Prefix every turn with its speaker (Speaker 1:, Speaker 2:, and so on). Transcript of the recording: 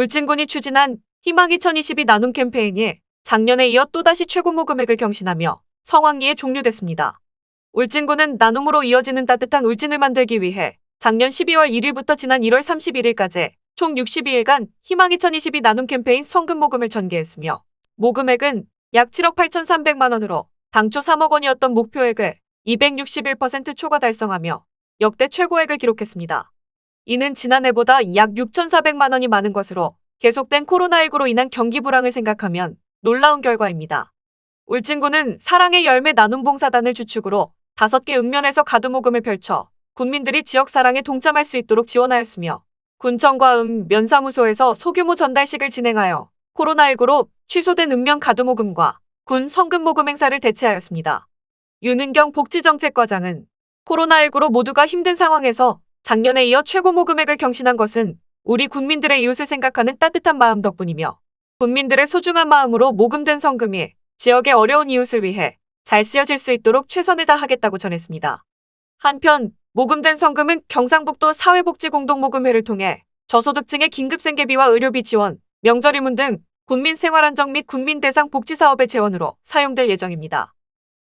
Speaker 1: 울진군이 추진한 희망 2022 나눔 캠페인이 작년에 이어 또다시 최고모 금액을 경신하며 성황리에 종료됐습니다. 울진군은 나눔으로 이어지는 따뜻한 울진을 만들기 위해 작년 12월 1일부터 지난 1월 31일까지 총 62일간 희망 2022 나눔 캠페인 성금 모금을 전개했으며 모금액은 약 7억 8,300만 원으로 당초 3억 원이었던 목표액을 261% 초과 달성하며 역대 최고액을 기록했습니다. 이는 지난해보다 약 6,400만 원이 많은 것으로 계속된 코로나19로 인한 경기 불황을 생각하면 놀라운 결과입니다. 울진군은 사랑의 열매 나눔 봉사단을 주축으로 5개 읍면에서 가두모금을 펼쳐 군민들이 지역 사랑에 동참할 수 있도록 지원하였으며 군청과 읍 면사무소에서 소규모 전달식을 진행하여 코로나19로 취소된 읍면 가두모금과 군 성금 모금 행사를 대체하였습니다. 윤은경 복지정책과장은 코로나19로 모두가 힘든 상황에서 작년에 이어 최고 모금액을 경신한 것은 우리 국민들의 이웃을 생각하는 따뜻한 마음 덕분이며 국민들의 소중한 마음으로 모금된 성금이 지역의 어려운 이웃을 위해 잘 쓰여질 수 있도록 최선을 다하겠다고 전했습니다. 한편 모금된 성금은 경상북도 사회복지공동모금회를 통해 저소득층의 긴급생계비와 의료비 지원, 명절 이문 등 국민 생활안정 및 국민 대상 복지사업의 재원으로 사용될 예정입니다.